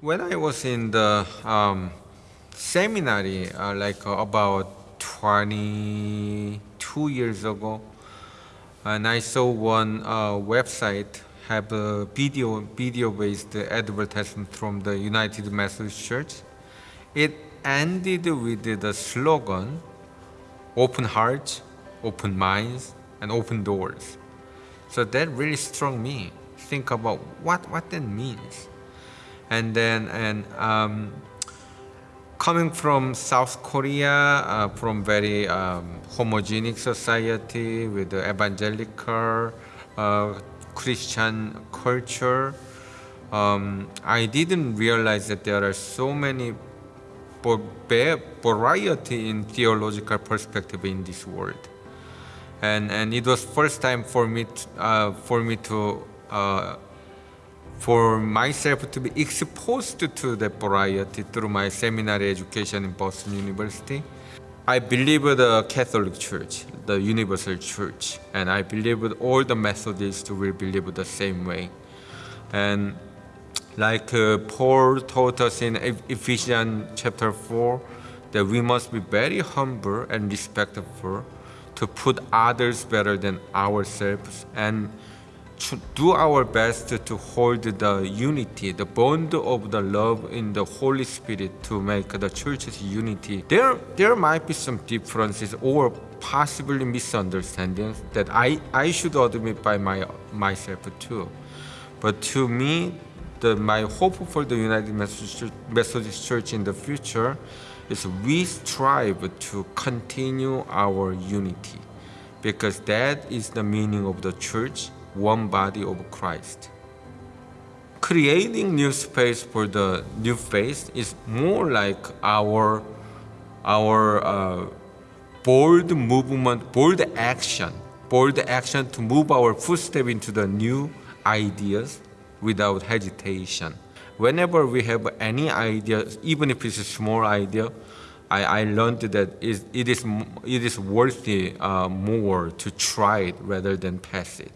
When I was in the um, seminary, uh, like uh, about 22 years ago, and I saw one uh, website have a video video based advertisement from the United Methodist Church. It ended with the slogan, "Open hearts, open minds, and open doors." So that really struck me. Think about what what that means and then and um, coming from South Korea, uh, from very um, homogenic society with the evangelical uh, Christian culture, um, I didn't realize that there are so many variety in theological perspective in this world. And, and it was first time for me to, uh, for me to uh, for myself to be exposed to the variety through my seminary education in Boston University. I believe the Catholic Church, the Universal Church, and I believe all the Methodists will believe the same way. And like uh, Paul taught us in Ephesians chapter 4, that we must be very humble and respectful to put others better than ourselves and do our best to hold the unity, the bond of the love in the Holy Spirit to make the church's unity. There, there might be some differences or possibly misunderstandings that I, I should admit by my, myself too. But to me, the, my hope for the United Methodist Church, in the future is we strive to continue our unity because that is the meaning of the church one body of Christ. Creating new space for the new faith is more like our, our uh, bold movement, bold action, bold action to move our footstep into the new ideas without hesitation. Whenever we have any idea, even if it's a small idea, I, I learned that it is, it is worthy uh, more to try it rather than pass it.